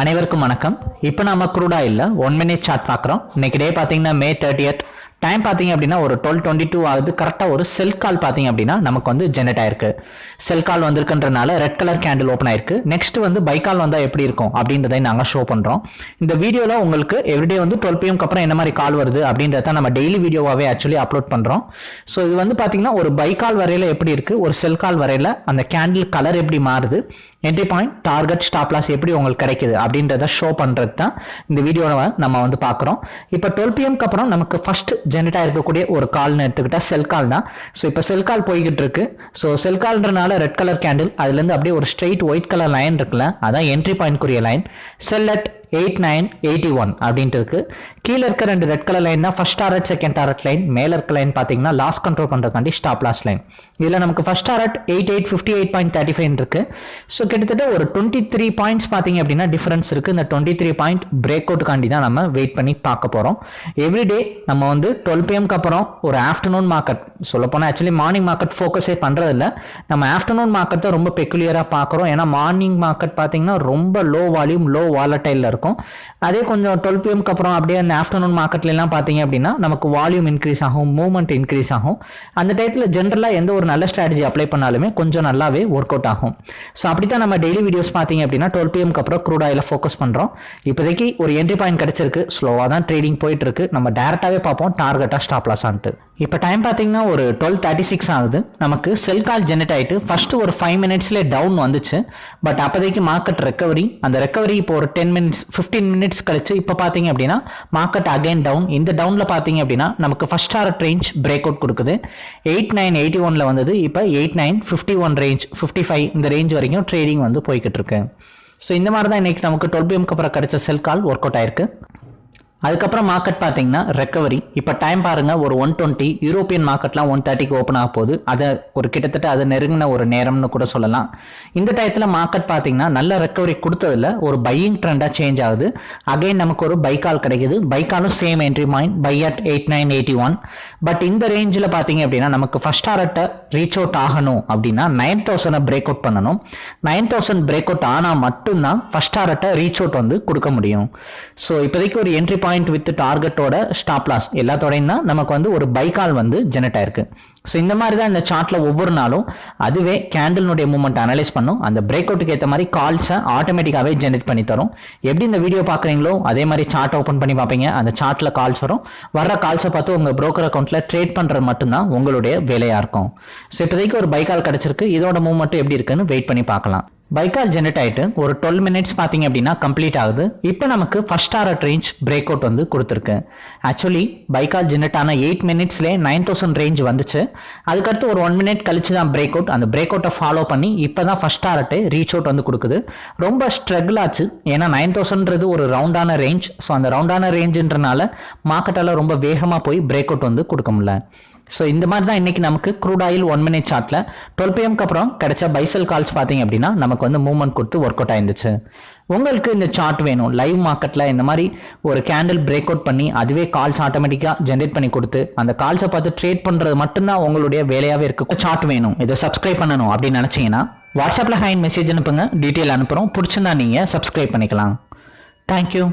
அனைவருக்கும் வணக்கம். இப்போ நாம குரூடா இல்ல ஒன் மினிட் சார்ட் பார்க்குறோம். இன்னைக்கு டே பார்த்தீங்கன்னா மே தேர்ட்டியத் டைம் பார்த்தீங்க அப்படின்னா ஒரு டுவெல் டுவெண்ட்டி டூ ஆகுது கரெக்டாக ஒரு செல் கால் பார்த்தீங்க அப்படின்னா நமக்கு வந்து ஜெனரேட் ஆயிருக்கு. செல் கால் வந்திருக்குன்றனால ரெட் கலர் கேண்டில் ஓப்பன் ஆயிருக்கு. நெக்ஸ்ட் வந்து பை கால் வந்தால் எப்படி இருக்கும் அப்படின்றதை நாங்கள் ஷோ பண்ணுறோம் இந்த வீடியோவில் உங்களுக்கு எவ்ரிடே வந்து டுவெல் பிஎம்க்கு அப்புறம் என்ன மாதிரி கால் வருது அப்படின்றத நம்ம டெய்லி வீடியோவாகவே ஆக்சுவலி அப்லோட் பண்ணுறோம் ஸோ இது வந்து பார்த்தீங்கன்னா ஒரு பை கால் வரையில் எப்படி இருக்குது ஒரு செல் கால் வரையில் அந்த கேண்டில் கலர் எப்படி மாறுது? Entry point target stop loss எப்படி உங்களுக்கு கிடைக்குது அப்படின்றத ஷோ பண்ணுறது தான் இந்த வீடியோவை நம்ம வந்து பார்க்குறோம். இப்போ டுவெல் பிஎம்க்கு அப்புறம் நமக்கு ஃபஸ்ட்டு ஜென்ரேட் இருக்கக்கூடிய ஒரு கால்னு எடுத்துக்கிட்டால் செல் கால் தான். ஸோ இப்போ செல் கால் போய்கிட்டு இருக்கு ஸோ செல் கால்ன்றனால ரெட் கலர் கேண்டில் அதுலேருந்து அப்படியே ஒரு ஸ்ட்ரெயிட் ஒயிட் கலர் லைன் இருக்குல்ல அதான் entry பாயிண்ட்க்குரிய line sell at eight nine eighty one அப்படின்ட்டு இருக்கு. கீழே இருக்க ரெண்டு ரெட் கலர் லைன் தான் first target second target line மேல இருக்க லைன் பார்த்தீங்கன்னா லாஸ் கண்ட்ரோல் பண்ணுறதுக்காண்டி ஸ்டாப் லாஸ் லைன் இதில் நமக்கு first target eight eight fifty eight point thirty five இருக்கு. ஸோ கிட்டத்தட்ட ஒரு டுவெண்ட்டி த்ரீ பாயிண்ட்ஸ் பார்த்தீங்க அப்படின்னா டிஃபரன்ஸ் இருக்கு. இந்த டுவெண்ட்டி த்ரீ பாயிண்ட் பிரேக் அவுட்டுக்காண்டி தான் நம்ம வெயிட் பண்ணி பார்க்க போகிறோம் எவ்ரிடே நம்ம வந்து டுவெல் பிஎம்க்கு அப்புறம் ஒரு ஆஃப்டர்நூன் மார்க்கெட் சொல்லப்போனால் ஆக்சுவலி மார்னிங் மார்க்கெட் ஃபோக்கஸே பண்ணுறதில்ல நம்ம ஆஃப்டர்நூன் மார்க்கெட்டை ரொம்ப பெக்குலியராக பார்க்குறோம். ஏன்னா மார்னிங் மார்க்கெட் பார்த்தீங்கன்னா ரொம்ப லோ வால்யூம் லோ வாலட்டைலில் இருக்கும் இருக்கும். அதே கொஞ்சம் டுவெல் பிஎம்க்கு அப்புறம் அப்படியே அந்த ஆஃப்டர்நூன் மார்க்கெட்லாம் பார்த்தீங்க அப்படின்னா நமக்கு வால்யூம் இன்க்ரீஸ் ஆகும் மூவ்மெண்ட் இன்க்ரீஸ் ஆகும். அந்த டயத்தில் ஜென்ரலாக எந்த ஒரு நல்ல ஸ்ட்ராட்டஜி அப்ளை பண்ணாலுமே கொஞ்சம் நல்லாவே ஒர்க் அவுட் ஆகும். ஸோ அப்படி தான் நம்ம டெய்லி வீடியோஸ் பார்த்தீங்க அப்படின்னா டுவெல் பிஎம்க்கு அப்புறம் க்ரூட் ஆயில் ஃபோக்கஸ் பண்ணுறோம் இப்போதைக்கு ஒரு என்ட்ரி பாயிண்ட் கிடச்சிருக்கு. ஸ்லோவாக தான் ட்ரேடிங் போயிட்டு இருக்கு. நம்ம டேரெக்டாகவே பார்ப்போம். டார்கெட்டாக ஸ்டாப் லாஸ் ஆன்ட்டு. இப்போ டைம் பார்த்தீங்கன்னா ஒரு டுவெல் தேர்ட்டி சிக்ஸ் ஆகுது. நமக்கு செல் கால் ஜெனரேட் ஆகிட்டு ஃபர்ஸ்ட் ஒரு ஃபைவ் மினிட்ஸ்லேயே டவுன் வந்துச்சு. பட் அப்போதைக்கு மார்க்கெட் ரெக்கவரி அந்த ரெக்கவரி இப்போ ஒரு டென் மினிட்ஸ் ஃபிஃப்டீன் மினிட்ஸ் கழிச்சு இப்போ பார்த்தீங்க அப்படின்னா மார்க்கெட் அகைன் டவுன் இந்த டவுனில் பார்த்தீங்க அப்படின்னா நமக்கு first target range break out கொடுக்குது. எயிட் நைன் எயிட்டி ஒனில் வந்தது. இப்போ eight nine fifty one range fifty five இந்த ரேஞ்ச் வரைக்கும் ட்ரேடிங் வந்து போய்கிட்டு இருக்கு. ஸோ இந்த மாதிரி தான் இன்னைக்கு நமக்கு டுவெல் பிஎம்க்கு அப்புறம் கிடைச்ச செல் கால் ஒர்க் அவுட் ஆயிருக்கு. அதுக்கப்புறம் மார்க்கெட் பார்த்தீங்கன்னா ரெக்கவரி இப்போ டைம் பாருங்க ஒரு ஒன் டுவெண்ட்டி யூரோப்பியன் மார்க்கெட்லாம் ஒன் தேர்ட்டிக்கு ஓப்பன் ஆக போகுது. அதை ஒரு கிட்டத்தட்ட அதை நெருங்கின ஒரு நேரம்னு கூட சொல்லலாம். இந்த டயத்தில் மார்க்கெட் பார்த்தீங்கன்னா நல்ல ரெக்கவரி கொடுத்ததில் ஒரு பையிங் ட்ரெண்டாக சேஞ்ச் ஆகுது. அகைன் நமக்கு ஒரு பைக்கால் கிடைக்குது. பைக்காலும் same entry mind buy at eight nine eighty one but இந்த ரேஞ்சில் பார்த்தீங்க அப்படின்னா நமக்கு ஃபர்ஸ்ட் ஆர்ட்டை ரீச் அவுட் ஆகணும் அப்படின்னா நைன் தௌசண்டை பிரேக் அவுட் பண்ணணும். நைன் தௌசண்ட் பிரேக் அவுட் ஆனால் மட்டும்தான் ஃபர்ஸ்ட் ஆர்ட்டை ரீச் அவுட் வந்து கொடுக்க முடியும். ஸோ இப்போதைக்கு ஒரு என்ட்ரி பாயிண்ட் வித் டார்கெட்டோட ஸ்டாப் லாஸ் எல்லாத்தோடையும் தான் நமக்கு வந்து ஒரு பைக்கால் வந்து ஜெனரேட் ஆயிருக்கு. ஸோ இந்த மாதிரி தான் இந்த சார்ட்டில் ஒவ்வொரு நாளும் அதுவே கேண்டில்னுடைய மூமெண்ட் அனலைஸ் பண்ணும். அந்த பிரேக் அவுட்டுக்கு ஏற்ற மாதிரி கால்ஸை ஆட்டோமேட்டிக்காகவே ஜெனரேட் பண்ணி தரும். எப்படி இந்த வீடியோ பார்க்குறீங்களோ அதே மாதிரி சார்ட் ஓப்பன் பண்ணி பார்ப்பீங்க. அந்த சார்ட்டில் கால்ஸ் வரும். வர்ற கால்ஸை பார்த்து உங்கள் ப்ரோக்கர் அக்கௌண்ட்டில் ட்ரேட் பண்ணுறது மட்டும்தான் உங்களுடைய வேலையாக இருக்கும். ஸோ இப்போதைக்கு ஒரு பைக்கால் கிடச்சிருக்கு. இதோட மூவ்மெண்ட் எப்படி இருக்குன்னு வெயிட் பண்ணி பார்க்கலாம். பைக்கால் ஜெனரேட் ஆகிட்டு ஒரு டுவெல் மினிட்ஸ் பார்த்தீங்க அப்படின்னா கம்ப்ளீட் ஆகுது. இப்போ நமக்கு first target range break out வந்து கொடுத்துருக்கு. ஆக்சுவலி பைக்கால் ஜெனரேட் ஆன எயிட் மினிட்ஸ்லேயே நைன் தௌசண்ட் ரேஞ்ச் வந்துச்சு. அதுக்கடுத்து ஒரு ஒன் மினிட் கழிச்சு தான் பிரேக் அவுட் அந்த பிரேக் அவுட்டை ஃபாலோ பண்ணி இப்போ தான் ஃபர்ஸ்ட் டாரட்டு ரீச் அவுட் வந்து கொடுக்குது. ரொம்ப ஸ்ட்ரகிள் ஆச்சு. ஏன்னா நைன் தௌசண்ட்ன்றது ஒரு ரவுண்டான ரேஞ்ச் ஸோ அந்த ரவுண்டான ரேஞ்சுன்றனால மார்க்கெட்டால் ரொம்ப வேகமாக போய் பிரேக் அவுட் வந்து கொடுக்க முடியல. ஸோ இந்த மாதிரி தான் இன்னைக்கு நமக்கு க்ரூட் ஆயில் ஒன் மினிட் சார்ட்டில் டுவெல் பிஎம்க்கு அப்புறம் கிடைச்ச பைசல் கால்ஸ் பார்த்தீங்க அப்படின்னா நமக்கு வந்து மூவ்மெண்ட் கொடுத்து ஒர்க் அவுட் ஆயிருந்துச்சு. உங்களுக்கு இந்த சார்ட் வேணும். லைவ் மார்க்கெட்டில் இந்த மாதிரி ஒரு கேண்டில் பிரேக் அவுட் பண்ணி அதுவே கால்ஸ் ஆட்டோமேட்டிக்காக ஜென்ரேட் பண்ணி கொடுத்து அந்த கால்ஸை பார்த்து ட்ரேட் பண்ணுறது மட்டும்தான் உங்களுடைய வேலையாகவே இருக்கு சார்ட் வேணும். இதை சப்ஸ்கிரைப் பண்ணணும் அப்படின்னு நினச்சிங்கன்னா வாட்ஸ்அப்பில் ஹைன் மெசேஜ் அனுப்புங்க. டீட்டெயில் அனுப்புகிறோம் பிடிச்சிருந்தா நீங்கள் சப்ஸ்கிரைப் பண்ணிக்கலாம். தேங்க்யூ